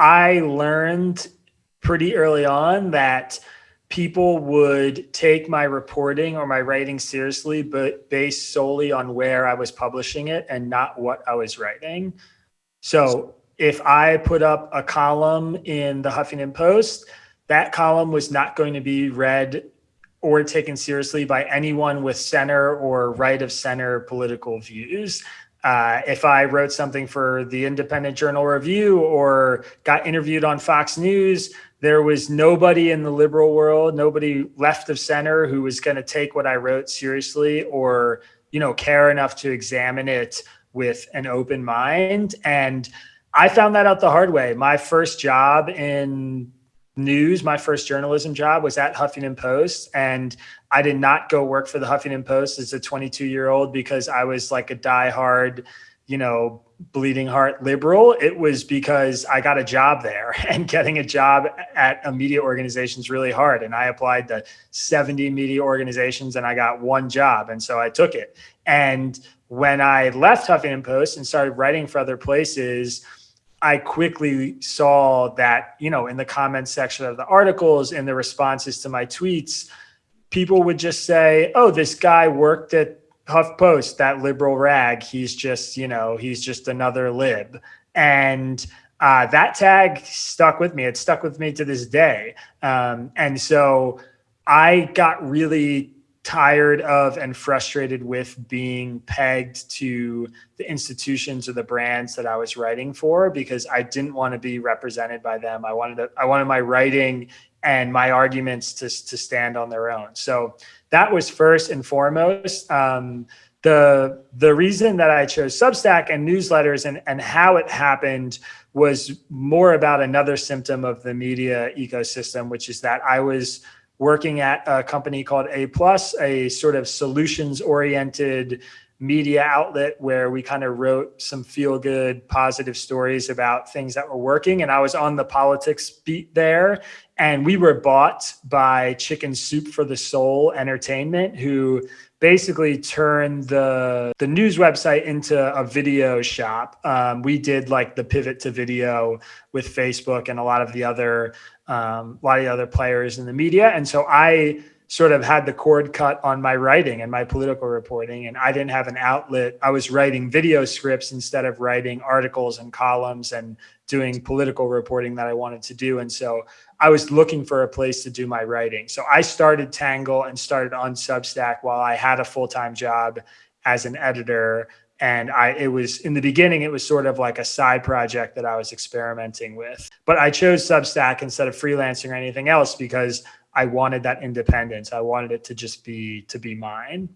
I learned pretty early on that people would take my reporting or my writing seriously, but based solely on where I was publishing it and not what I was writing. So if I put up a column in the Huffington Post, that column was not going to be read or taken seriously by anyone with center or right of center political views. Uh, if I wrote something for the Independent Journal Review or got interviewed on Fox News, there was nobody in the liberal world, nobody left of center who was going to take what I wrote seriously or, you know, care enough to examine it with an open mind. And I found that out the hard way. My first job in news, my first journalism job was at Huffington Post. And I did not go work for the Huffington Post as a 22 year old because I was like a diehard, you know, bleeding heart liberal. It was because I got a job there and getting a job at a media organization is really hard. And I applied to 70 media organizations and I got one job. And so I took it. And when I left Huffington Post and started writing for other places, I quickly saw that, you know, in the comments section of the articles, and the responses to my tweets, people would just say, oh, this guy worked at HuffPost, that liberal rag. He's just, you know, he's just another lib. And uh, that tag stuck with me. It stuck with me to this day. Um, and so I got really tired of and frustrated with being pegged to the institutions or the brands that I was writing for because I didn't want to be represented by them. I wanted to, I wanted my writing and my arguments to, to stand on their own. So that was first and foremost. Um, the the reason that I chose Substack and newsletters and, and how it happened was more about another symptom of the media ecosystem, which is that I was working at a company called A Plus, a sort of solutions oriented media outlet where we kind of wrote some feel good, positive stories about things that were working. And I was on the politics beat there. And we were bought by Chicken Soup for the Soul Entertainment, who basically turned the the news website into a video shop. Um, we did like the pivot to video with Facebook and a lot of the other um, a lot of the other players in the media. And so I sort of had the cord cut on my writing and my political reporting, and I didn't have an outlet. I was writing video scripts instead of writing articles and columns and doing political reporting that I wanted to do. And so I was looking for a place to do my writing. So I started Tangle and started on Substack while I had a full time job as an editor and I it was in the beginning it was sort of like a side project that I was experimenting with. But I chose Substack instead of freelancing or anything else because I wanted that independence. I wanted it to just be to be mine.